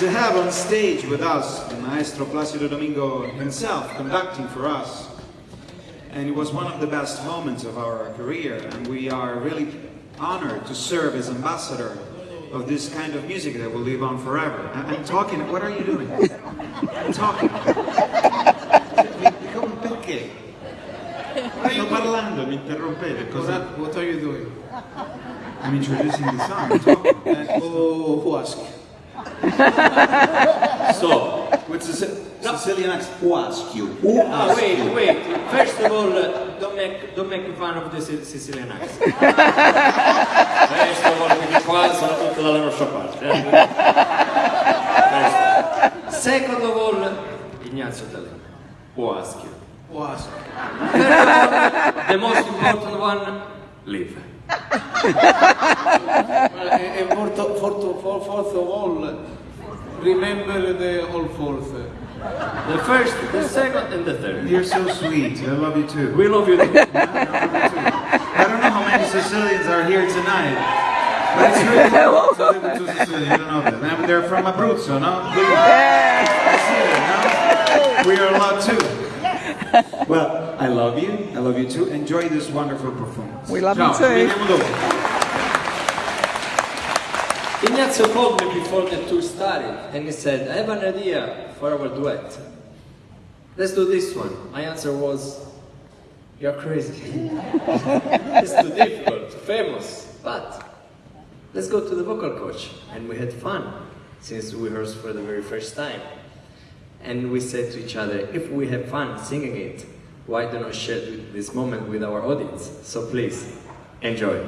to have on stage with us the Maestro Placido Domingo himself conducting for us. And it was one of the best moments of our career, and we are really honored to serve as ambassador of this kind of music that will live on forever. I- I'm talking, what are you doing? I'm talking. Come perché? Sto parlando, mi interrompete. Cosa? What, what are you doing? I'm introducing the song. I'm talking. Uh, who, who asked? So, With Sicil- Sicilian accent. Who asked you? ah, wait, wait. First of all, uh, don't make, don't make fun of the Sic- Sicilian accent. First of all, quindi qua sono tutte dalla nostra parte. eh. Second of all, Ignazio D'Alema. Who ask you? Who asked? Third of all, the most important one, live. Well, and and fourth, fourth, fourth, fourth of all, remember the whole fourth. The first, the second, and the third. You're so sweet. I love you too. We love you. too. I don't know how many Sicilians are here tonight. But it's really cool to live with two Sicilians. You don't know them. And they're from Abruzzo, no? Yeah. We are allowed too. Well, I love you. I love you too. Enjoy this wonderful performance. We love Ciao, you too. vediamo. Ignazio called me before the tour started and he said, I have an idea for our duet. Let's do this one. My answer was, You're crazy. it's too difficult, famous, but let's go to the vocal coach. And we had fun since we rehearsed for the very first time. And we said to each other, if we have fun singing it, why do not share this moment with our audience? So please, enjoy.